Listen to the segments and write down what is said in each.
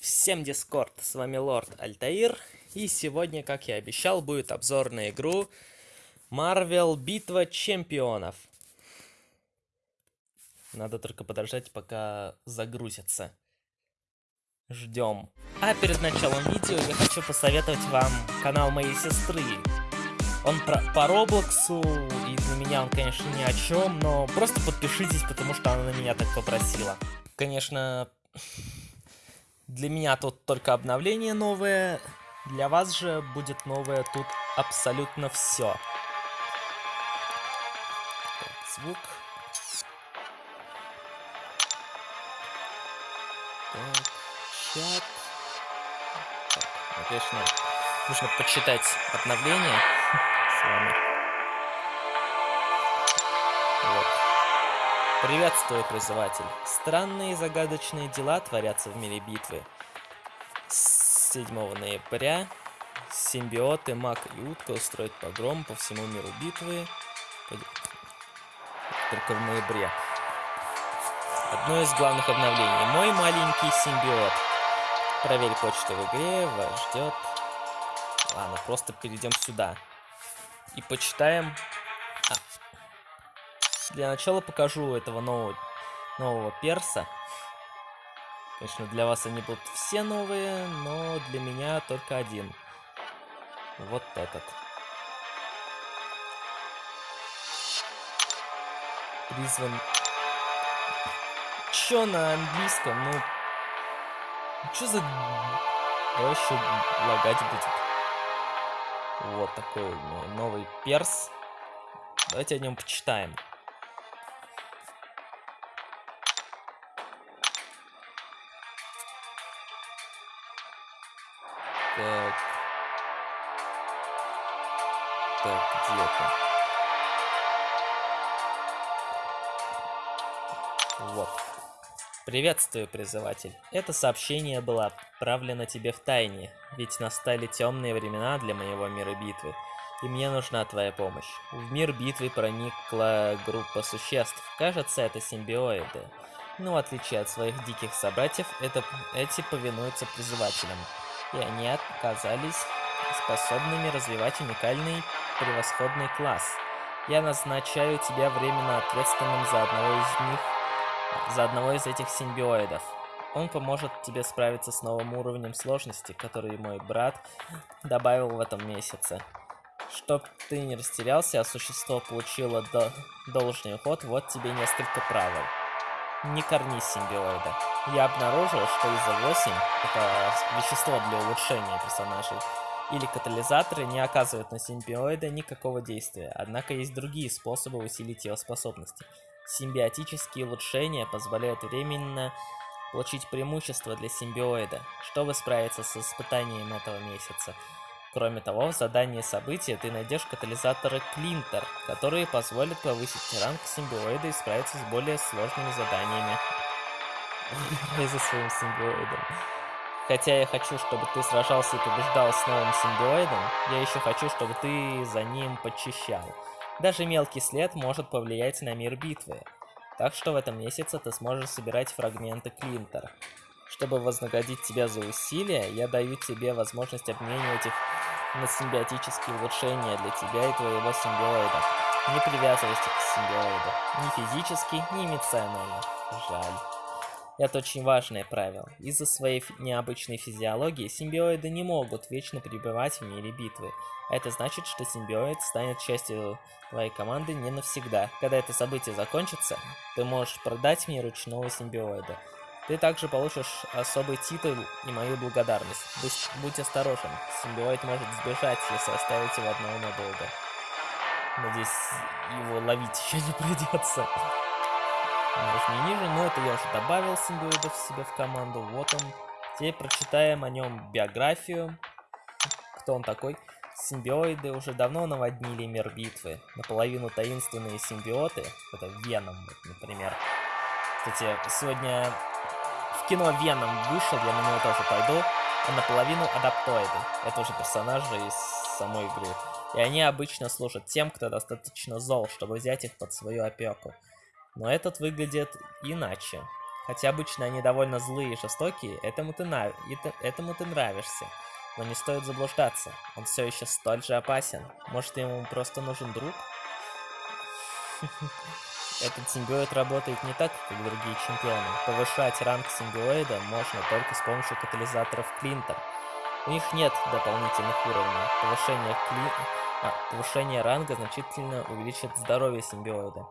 Всем дискорд, с вами Лорд Альтаир, и сегодня, как я обещал, будет обзор на игру Marvel Битва Чемпионов. Надо только подождать, пока загрузится. Ждем. А перед началом видео я хочу посоветовать вам канал моей сестры. Он про, по Роблоксу, и для меня он, конечно, ни о чем, но просто подпишитесь, потому что она на меня так попросила. Конечно, для меня тут только обновление новое, для вас же будет новое тут абсолютно все. Звук. Так, чат. Так, конечно, нужно почитать обновление вами. Вот. Приветствую, призыватель. Странные и загадочные дела творятся в мире битвы. С 7 ноября симбиоты, маг и утка устроят погром по всему миру битвы. Только в ноябре. Одно из главных обновлений. Мой маленький симбиот. Проверь почту в игре, вас ждет. Ладно, просто перейдем сюда. И почитаем. А. Для начала покажу этого нового, нового перса. Конечно, для вас они будут все новые, но для меня только один. Вот этот. Призван Чё на английском? Ну... Чё за... Еще лагать будет. Вот такой новый перс. Давайте о нем почитаем. Так. Так, где это? Вот. Приветствую, призыватель. Это сообщение было отправлено тебе в тайне, ведь настали темные времена для моего мира битвы, и мне нужна твоя помощь. В мир битвы проникла группа существ, кажется, это симбиоиды. Но в отличие от своих диких собратьев, это, эти повинуются призывателям, и они оказались способными развивать уникальный превосходный класс. Я назначаю тебя временно ответственным за одного из них за одного из этих симбиоидов. Он поможет тебе справиться с новым уровнем сложности, который мой брат добавил в этом месяце. Чтоб ты не растерялся, а существо получило до должный уход, вот тебе несколько правил. Не корни симбиоида. Я обнаружил, что из-за 8, это вещество для улучшения персонажей, или катализаторы не оказывают на симбиоида никакого действия, однако есть другие способы усилить его способности. Симбиотические улучшения позволяют временно получить преимущество для симбиоида, чтобы справиться с испытанием этого месяца. Кроме того, в задании события ты найдешь катализаторы Клинтер, которые позволят повысить ранг симбиоида и справиться с более сложными заданиями. Играй за своим симбиоидом. Хотя я хочу, чтобы ты сражался и побеждал с новым симбиоидом, я еще хочу, чтобы ты за ним подчищал. Даже мелкий след может повлиять на мир битвы. Так что в этом месяце ты сможешь собирать фрагменты Клинтер. Чтобы вознаградить тебя за усилия, я даю тебе возможность обменивать их на симбиотические улучшения для тебя и твоего симбиоида. Не привязывайся к симбиоиду. Ни физически, ни эмоционально. Жаль. Это очень важное правило. Из-за своей необычной физиологии симбиоиды не могут вечно пребывать в мире битвы. Это значит, что симбиоид станет частью твоей команды не навсегда. Когда это событие закончится, ты можешь продать мне ручного симбиоида. Ты также получишь особый титул и мою благодарность. Будь, будь осторожен, симбиоид может сбежать, если оставить его одного надолго. Надеюсь, его ловить еще не придется. Нажми ниже, но это я уже добавил симбиоидов себе в команду. Вот он. Теперь прочитаем о нем биографию. Кто он такой? Симбиоиды уже давно наводнили мир битвы. Наполовину таинственные симбиоты. Это Веном, например. Кстати, сегодня в кино Веном вышел, я на него тоже пойду. А наполовину адаптоиды. Это уже персонажи из самой игры. И они обычно служат тем, кто достаточно зол, чтобы взять их под свою опеку. Но этот выглядит иначе. Хотя обычно они довольно злые и жестокие, этому ты, нрав... этому ты нравишься. Но не стоит заблуждаться, он все еще столь же опасен. Может, ему просто нужен друг? Этот симбиоид работает не так, как другие чемпионы. Повышать ранг симбиоида можно только с помощью катализаторов Клинтер. У них нет дополнительных уровней. Повышение, кли... а, повышение ранга значительно увеличит здоровье симбиоида.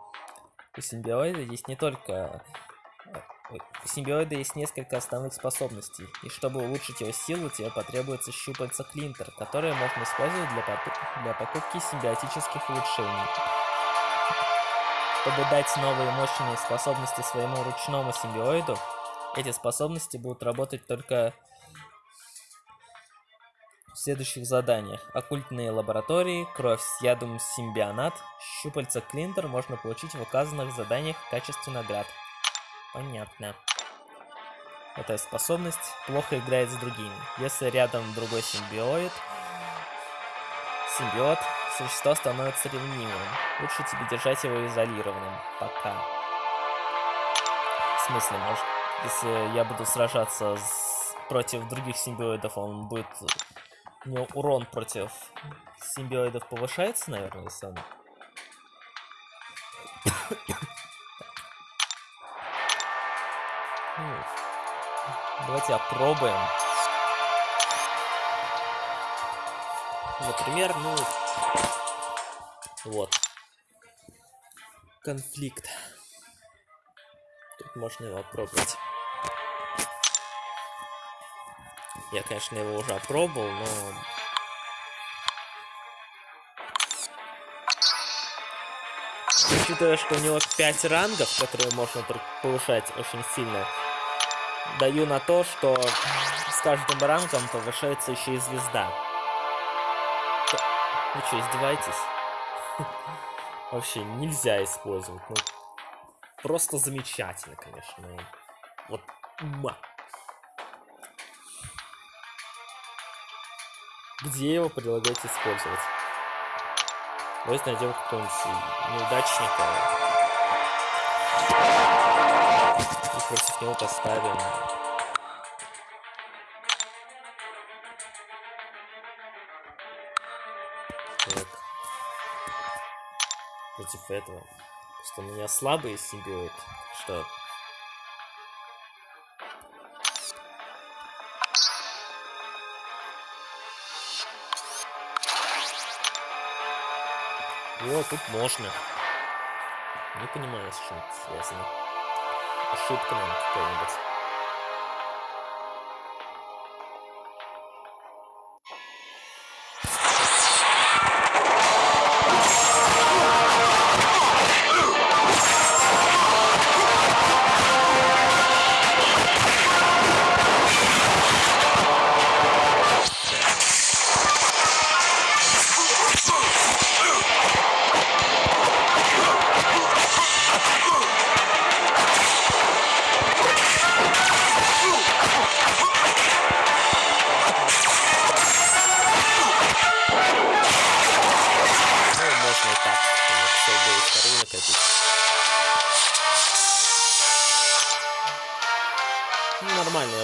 У симбиоида есть не только у симбиоида есть несколько основных способностей, и чтобы улучшить его силу, тебе потребуется щупальца Клинтер, которые можно использовать для, для покупки симбиотических улучшений. Чтобы дать новые мощные способности своему ручному симбиоиду, эти способности будут работать только следующих заданиях. Оккультные лаборатории, кровь с ядом симбионат, щупальца Клинтер можно получить в указанных заданиях в качестве наград. Понятно. Эта способность плохо играет с другими. Если рядом другой симбиоид, симбиот, существо становится ревнивым. Лучше тебе держать его изолированным. Пока. В смысле, может, если я буду сражаться с... против других симбиоидов, он будет... У него урон против симбиоидов повышается, наверное, если он... Давайте опробуем. Например, ну... Вот. Конфликт. Тут можно его опробовать. Я, конечно, его уже опробовал, но... Учитывая, что у него 5 рангов, которые можно повышать очень сильно, даю на то, что с каждым рангом повышается еще и звезда. Вы что, издеваетесь? Вообще нельзя использовать. Ну, просто замечательно, конечно. Ну, вот, ма. Где его предлагаете использовать? Давайте найдем какого-нибудь неудачника против него поставим. Так. Против этого. Просто у меня слабый симбиот. Что? Вот, тут можно. Не понимаю, с чем это связано ошибка, наверное, какая-нибудь.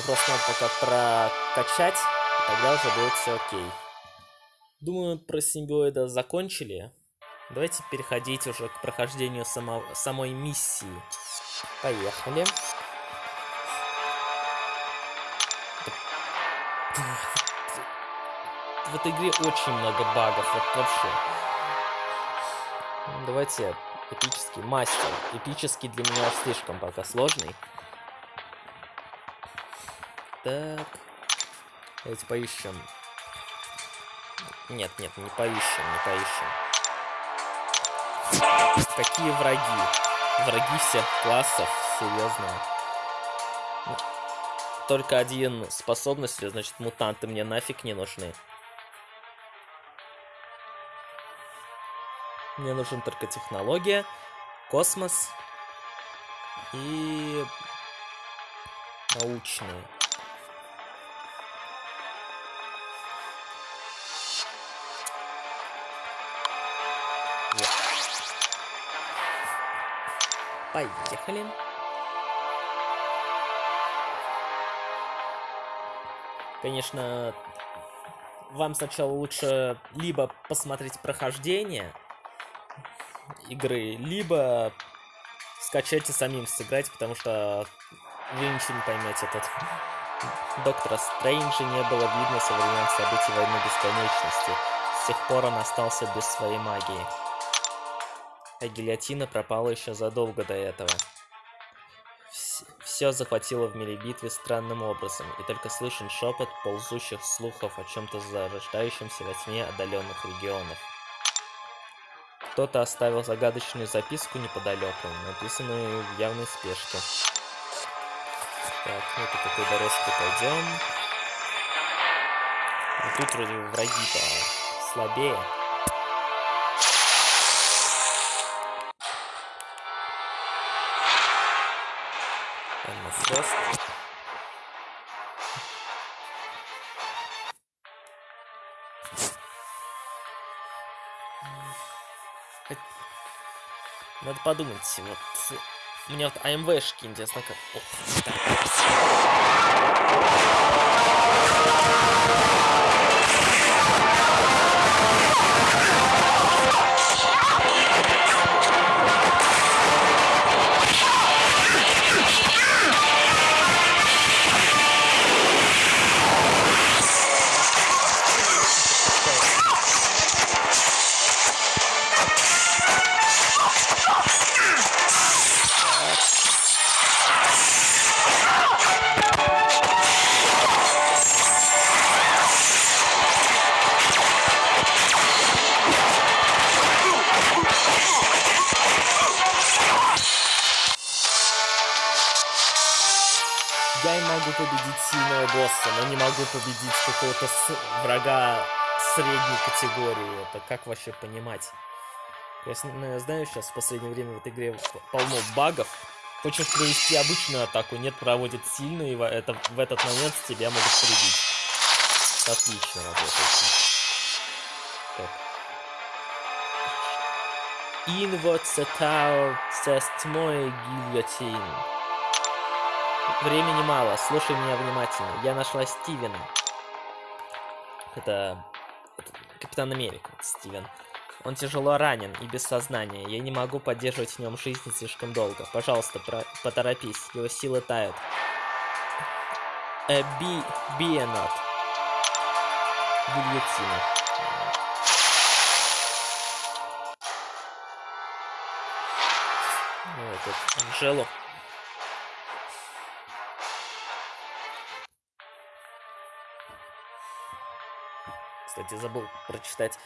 Пока прокачать, и тогда уже будет все окей. Думаю, про симбиоида закончили. Давайте переходить уже к прохождению само самой миссии. Поехали. В этой игре очень много багов, вот вообще. Давайте эпический мастер. Эпический для меня слишком пока сложный. Так. Давайте поищем. Нет, нет, не поищем, не поищем. Какие враги? Враги всех классов, серьезно. Ну, только один способность, значит, мутанты мне нафиг не нужны. Мне нужен только технология, космос и научные. Поехали. Конечно, вам сначала лучше либо посмотреть прохождение игры, либо скачать и самим сыграть, потому что вы ничего не поймете тут. Доктора Стрэнджа не было видно со времен событий Войны Бесконечности. С тех пор он остался без своей магии. А гильотина пропала еще задолго до этого. Все захватило в мире битвы странным образом, и только слышен шепот ползущих слухов о чем-то зарождающемся во тьме отдаленных регионов. Кто-то оставил загадочную записку неподалеку, написанную в явной спешке. Так, ну по какой дорожке пойдем. И тут вроде враги-то слабее. Фрост. Надо подумать, вот мне вот АМВшки интересно как... О, но победить какого-то врага средней категории. Это как вообще понимать? Я знаю, сейчас в последнее время в этой игре полно багов. Хочешь провести обычную атаку, нет, проводит сильную, и это, в этот момент тебя могут прибить. Отлично работает. Так. In what the tower says мой гильотин. Времени мало, слушай меня внимательно. Я нашла Стивена. Это, это Капитан Америка, Стивен. Он тяжело ранен и без сознания. Я не могу поддерживать в нем жизнь слишком долго. Пожалуйста, про поторопись. Его силы тают. Be a not. Гильотина. Вот тут Анжелу. Кстати, забыл прочитать,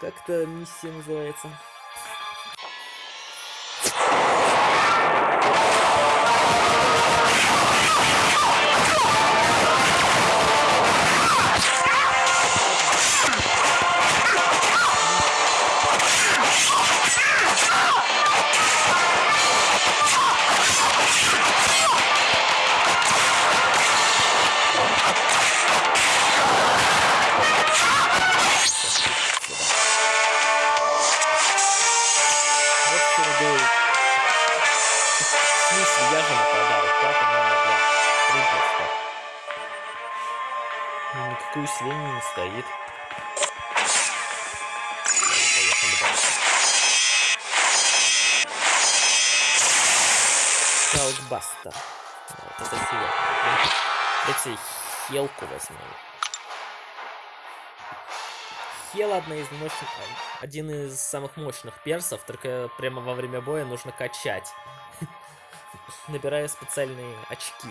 как-то миссия называется. Эти хелку возьму. Хел одна из мощных, один из самых мощных персов, только прямо во время боя нужно качать. Набирая специальные очки.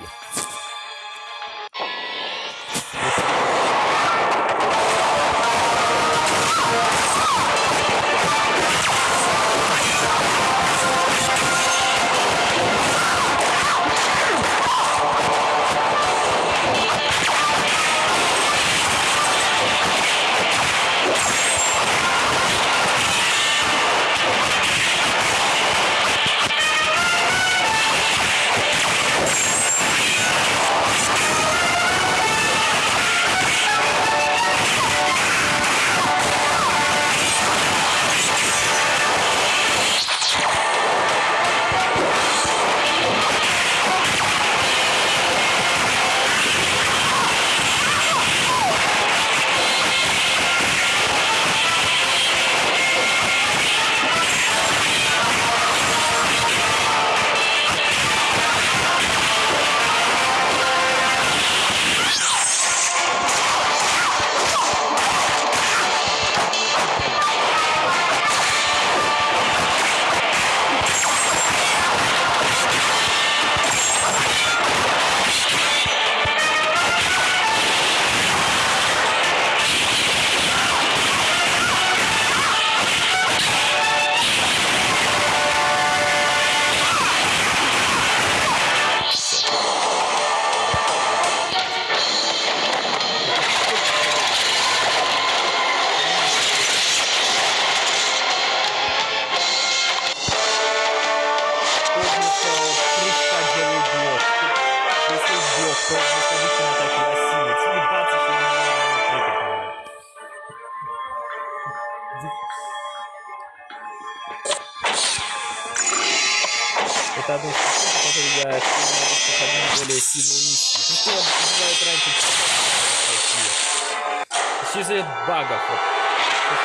Багов.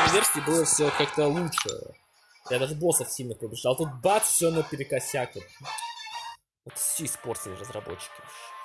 Вот. Версии было все как-то лучше. Я даже боссов сильно побежал. Тут бац, все наперекосяк. Вот, все испортили разработчики. все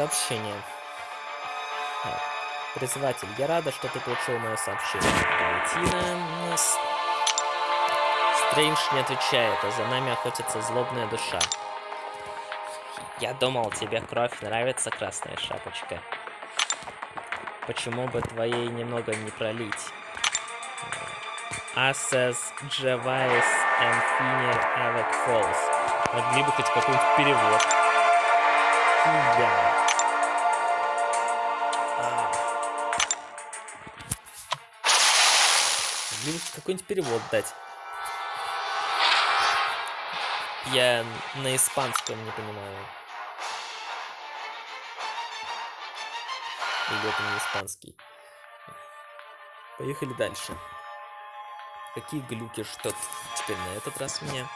сообщение. Призыватель, я рада, что ты получил мое сообщение. Валентина... Стрэндж не отвечает, а за нами охотится злобная душа. Я думал, тебе кровь нравится, красная шапочка. Почему бы твоей немного не пролить? Джавайс and Finner Avec Falls. Могли бы хоть какой-нибудь перевод. Да. Какой-нибудь перевод дать. Я на испанском не понимаю. Или это не испанский. Поехали дальше. Какие глюки ждет теперь на этот раз меня?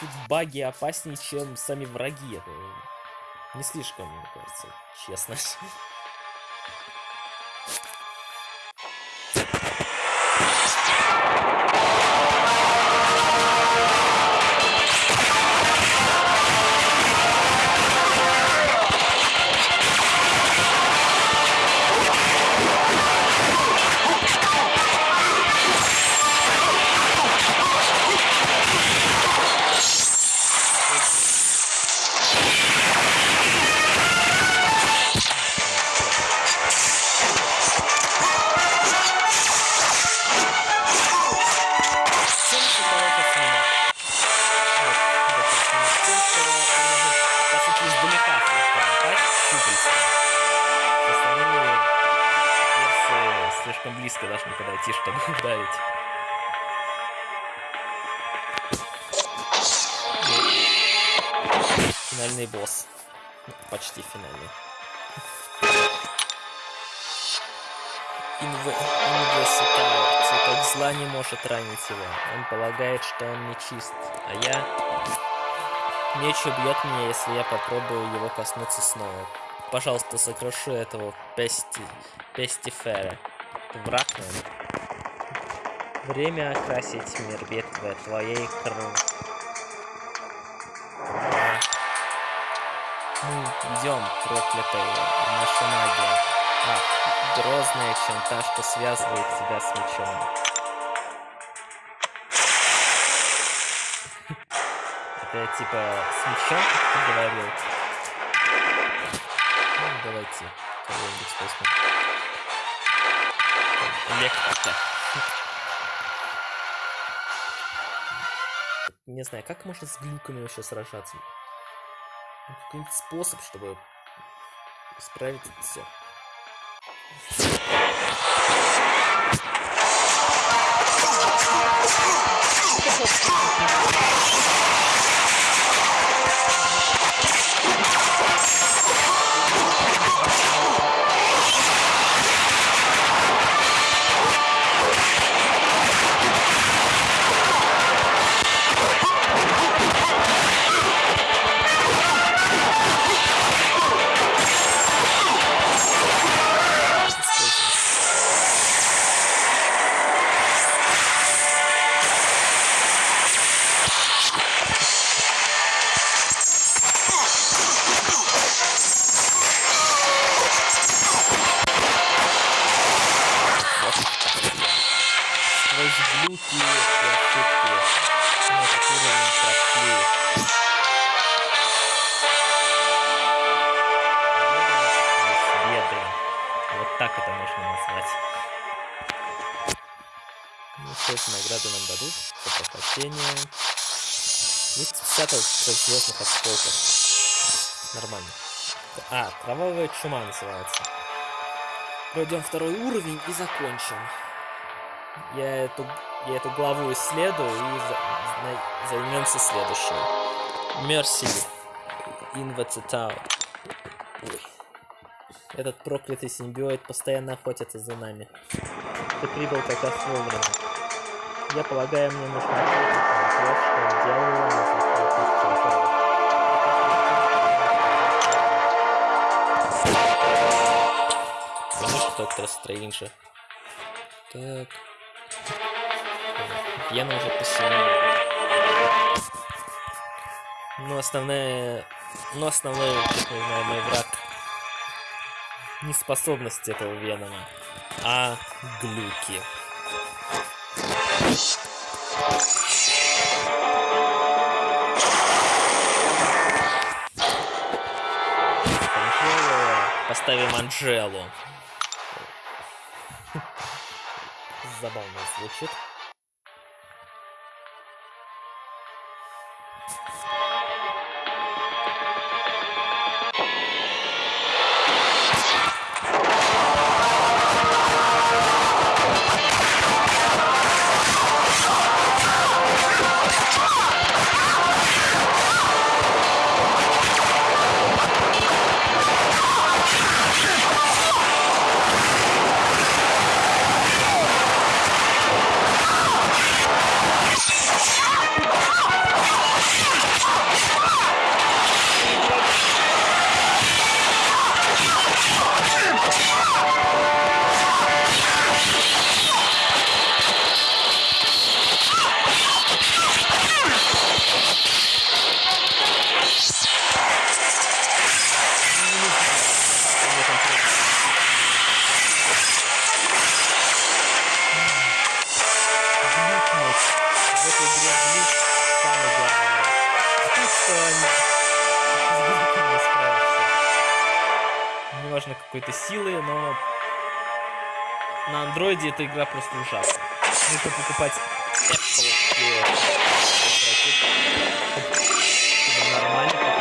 Тут баги опаснее, чем сами враги. Не слишком, мне кажется, честно. Зла не может ранить его. Он полагает, что он нечист. А я... Меч убьет меня, если я попробую его коснуться снова. Пожалуйста, сокруши этого пести... пестифера враг, наверное. Время окрасить мир битвы твоей крови. Мы идем, проклятая наша магия. А, грозная, чем та, что связывает тебя с мечом. Это типа с ты говорил? Ну, давайте кого-нибудь возьмем. Электрика. Не знаю, как можно с глюками вообще сражаться? Ну, Какой-нибудь способ, чтобы исправить это все. Сквозь Кровавая чума называется. Пройдем второй уровень и закончим. Я эту, я эту главу исследую и за, займемся следующей. Мерси. Инвацитау. Этот проклятый симбиоид постоянно охотится за нами. Ты прибыл как раз вовремя. Я полагаю, мне нужно ответить на то, что делала на захватных часов. Конечно, доктор Стрейнджа. Так. Вена уже посильнее. Ну, основная... Ну, основной, как мы знаем, мой враг не способность этого Венома, а глюки. Анжелу. Поставим Анжелу. Забавно звучит. Андроиде эта игра просто ужасна. Нужно покупать Apple чтобы нормально покупать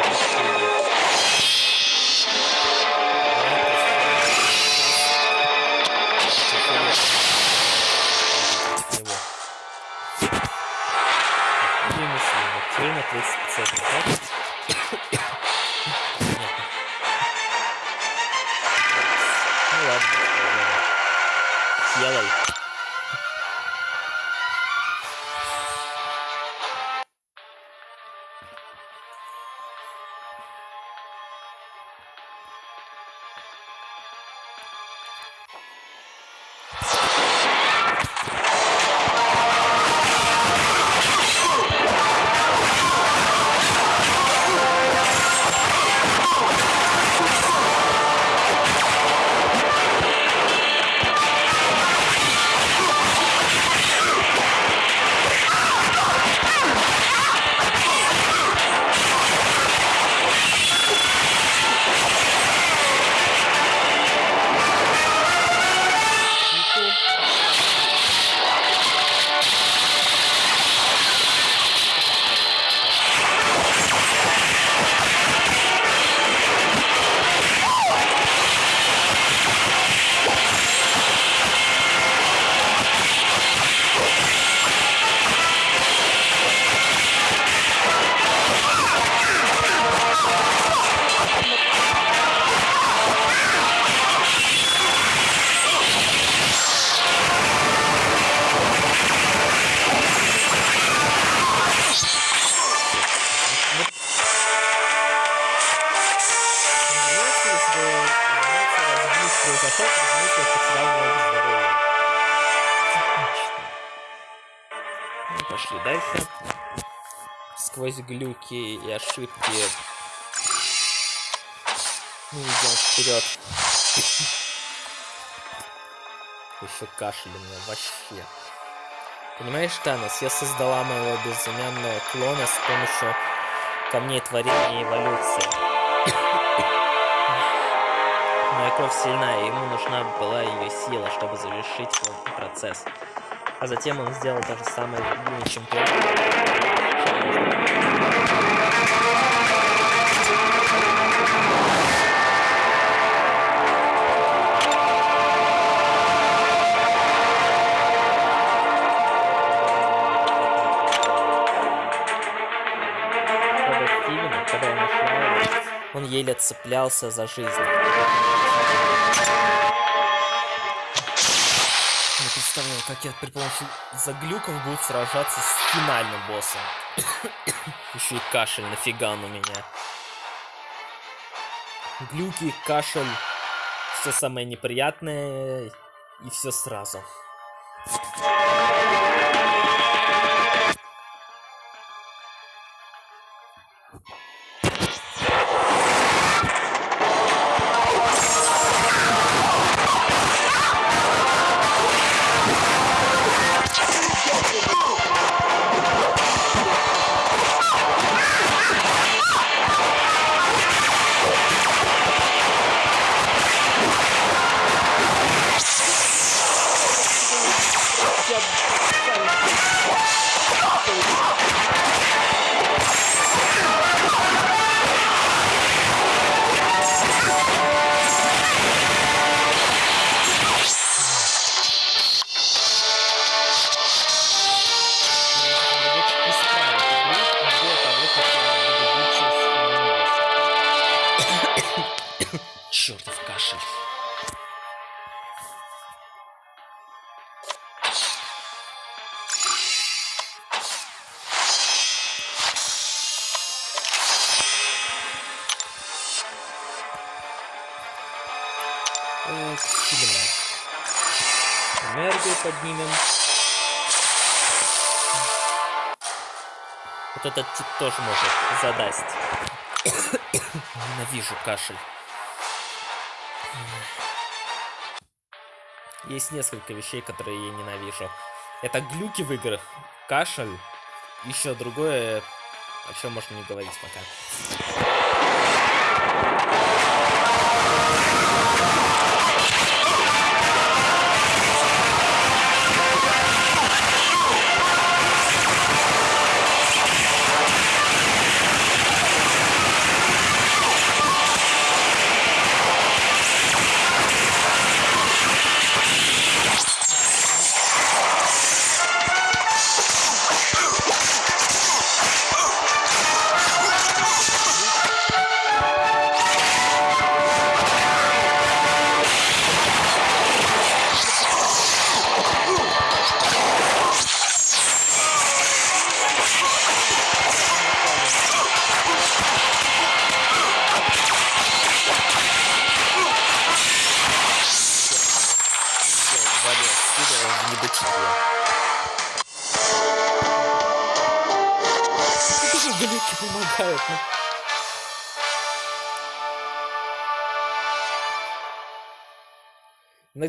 пошли дальше. Сквозь глюки и ошибки мы идем вперед. Еще кашель у меня вообще. Понимаешь, Танос, я создала моего безымянного клона с помощью камней творения и эволюции. Моя кровь сильна, ему нужна была ее сила, чтобы завершить процесс. А затем он сделал то же самое другими чемпионами. Он еле цеплялся за жизнь. Представляю, как я при помощи заглюков буду сражаться с финальным боссом. Еще и кашель, нафига он у меня. Глюки, кашель, все самое неприятное и все сразу. Этот тип тоже может задасть. Ненавижу кашель. Есть несколько вещей, которые я ненавижу. Это глюки в играх, кашель, еще другое, о чем можно не говорить пока.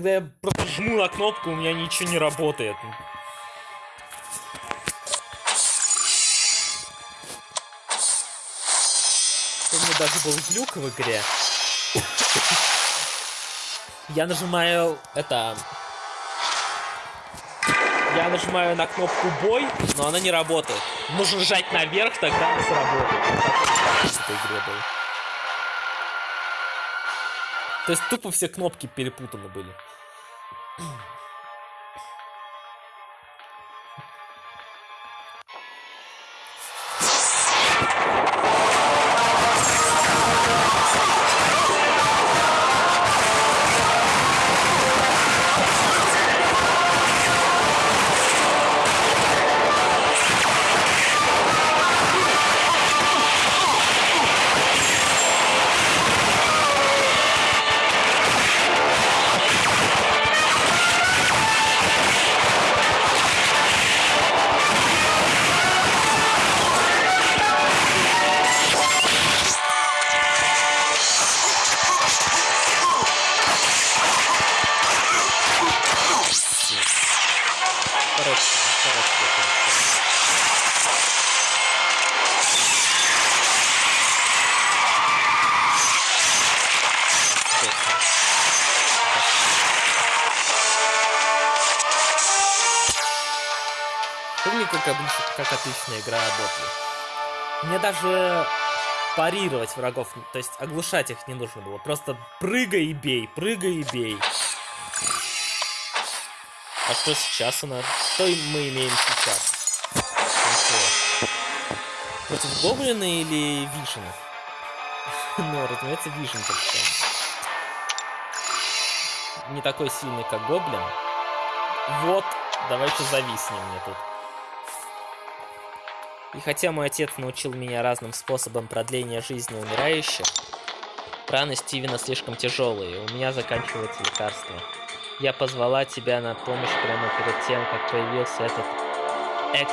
Иногда я просто жму на кнопку, у меня ничего не работает. Помню, даже был глюк в игре. Я нажимаю это я нажимаю на кнопку бой, но она не работает. Нужно нажать наверх, тогда она сработает. То есть тупо все кнопки перепутаны были. Boom. как отличная игра Ботли. Мне даже парировать врагов, то есть оглушать их не нужно было. Просто прыгай и бей, прыгай и бей. А что сейчас у нас? Что мы имеем сейчас? Ничего. Против гоблина или вишенов? ну, разумеется, вишен как Не такой сильный, как гоблин. Вот, давай еще зависнем мне тут. И хотя мой отец научил меня разным способам продления жизни умирающих, раны Стивена слишком тяжелые, у меня заканчиваются лекарства. Я позвала тебя на помощь прямо перед тем, как появился этот. И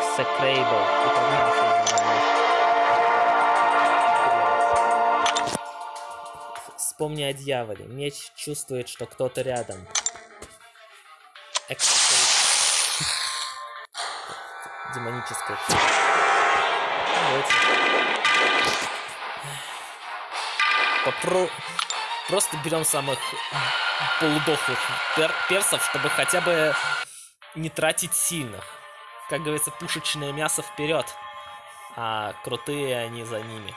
Вспомни о дьяволе. Меч чувствует, что кто-то рядом. Execrable. Демоническая Попро... Просто берем самых полудохлых пер персов, чтобы хотя бы не тратить сильных. Как говорится, пушечное мясо вперед, а крутые они за ними.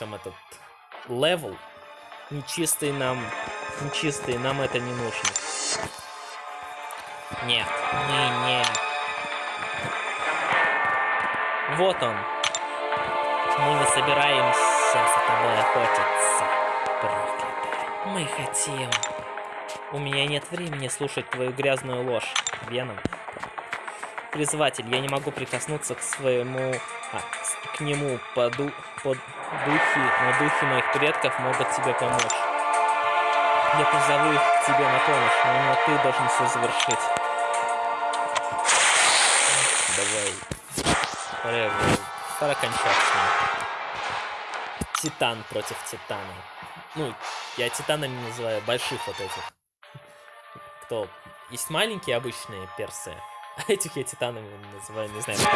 Закончим этот level. Нечистый нам... Нечистый, нам это не нужно. Нет, не, не. Вот он. Мы не собираемся с тобой охотиться, проклятая. Мы хотим... У меня нет времени слушать твою грязную ложь, Веном. Призыватель, я не могу прикоснуться к своему... А, к нему по, ду, по духе, но духи моих предков могут тебе помочь. Я позову их к тебе на помощь, но, но ты должен все завершить. Давай. Пора, пора кончать с ним. Титан против Титана. Ну, я титанами называю больших вот этих. Кто? Есть маленькие обычные персы, Этих я титанами называю, не знаю. Как...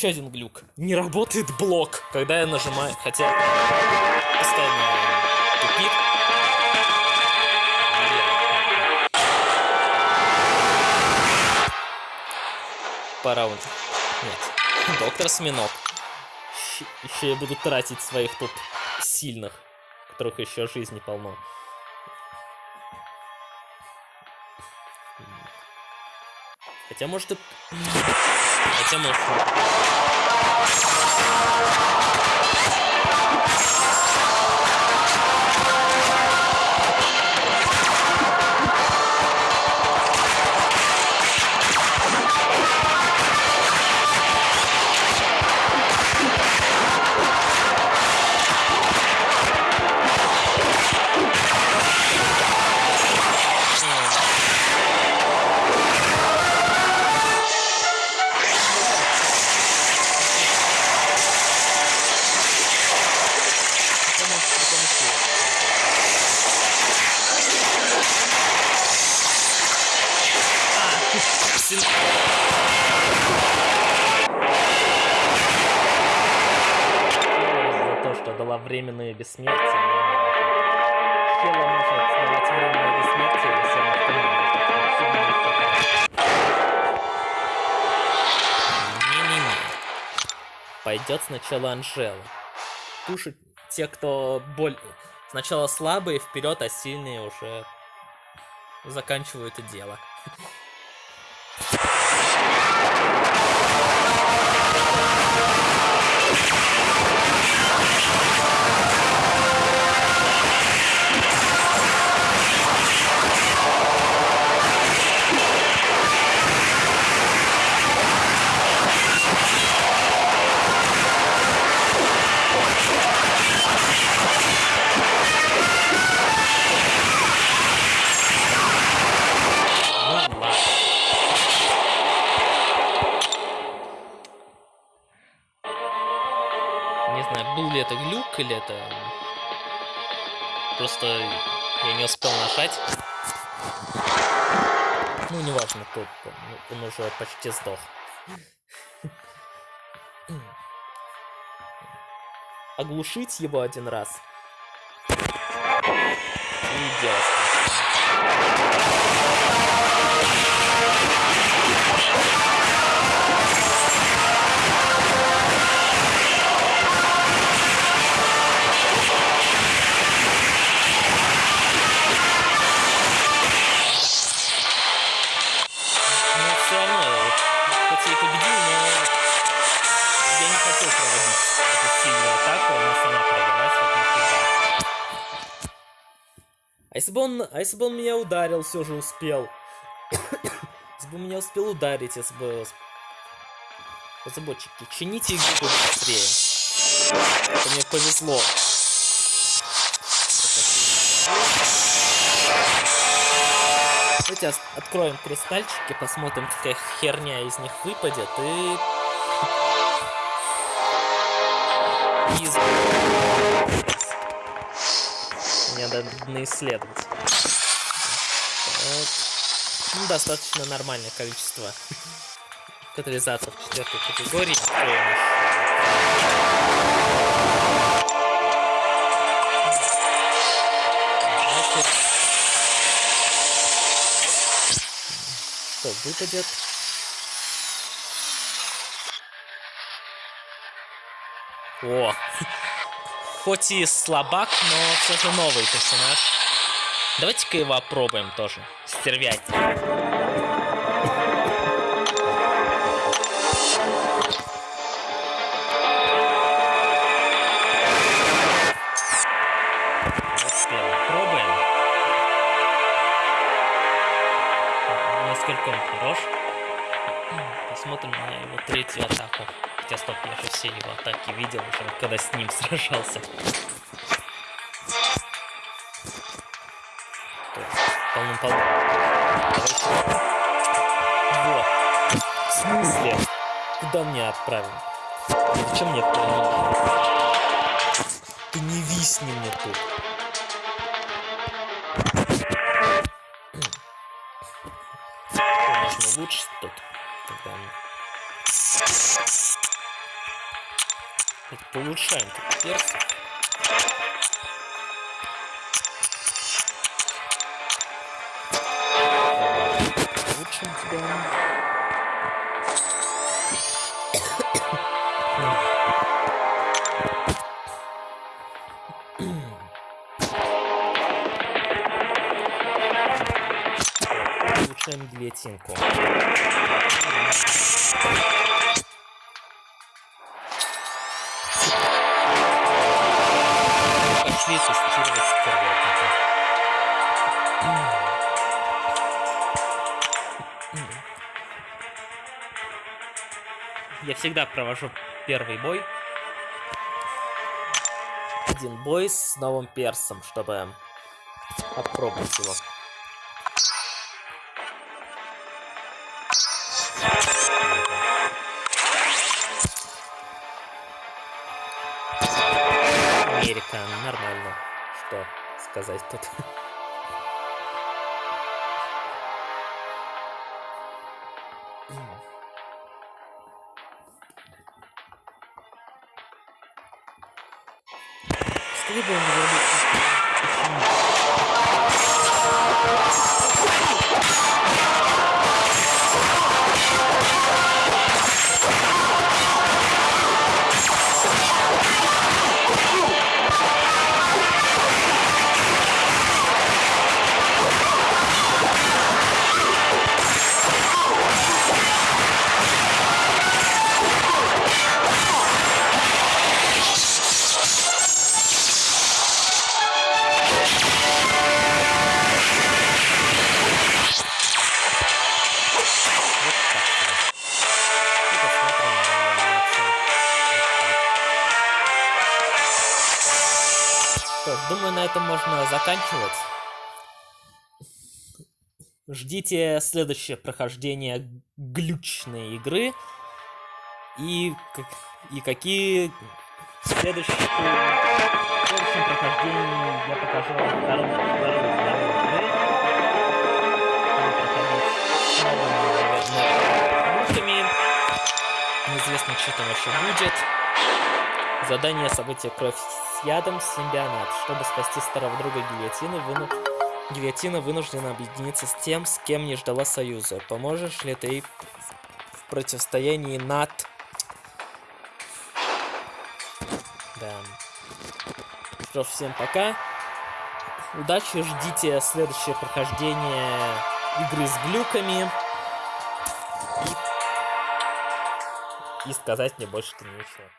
Еще один глюк. Не работает блок, когда я нажимаю. Хотя постоянно тупик. По раунду. Нет. Доктор Сминок. Еще я буду тратить своих тут сильных, которых еще жизни полно. Хотя, может, и... Хотя, может... бессмертие. Хела может давать временное бессмертие, если она в команде. Не-не-не. Пойдет сначала Анжела. Тушить те, кто боль... Сначала слабые вперед, а сильные уже заканчивают это дело. Или это... Просто я не успел нажать. Ну, неважно, тут он уже почти сдох. Оглушить его один раз. И делать. Если бы он, а если бы он меня ударил, все же успел. если бы меня успел ударить, если бы... Разработчики, чините игру быстрее. Это мне повезло. Давайте откроем кристальчики, посмотрим, какая херня из них выпадет, и... и мне надо исследовать. Ну, достаточно нормальное количество катализаторов четвертой категории. Что выпадет? О! хоть и слабак, но все же новый персонаж. Давайте-ка его опробуем тоже. Стервять. Все его атаки видел уже, когда с ним сражался. Полным-полным. Вот. В смысле? Куда мне отправим? Зачем мне это Ты не висни мне тут. можно улучшить Улучшаем тут персов. Улучшим тебя. Улучшаем гильотинку. Пошли тестировать стервятника. Я всегда провожу первый бой. Один бой с новым персом, чтобы попробовать его. Bethesda 16. Заканчивать. Ждите следующее прохождение глючной игры. И, и какие следующие... Прохождении я покажу вам вторую. Неизвестно, что там вообще будет. Задание события кровь с ядом симбионат. Чтобы спасти старого друга гильотины, выну... гильотина вынуждена объединиться с тем, с кем не ждала союза. Поможешь ли ты в противостоянии над... Да. Что ж, всем пока. Удачи, ждите следующее прохождение игры с глюками. И, и сказать мне больше-то нечего.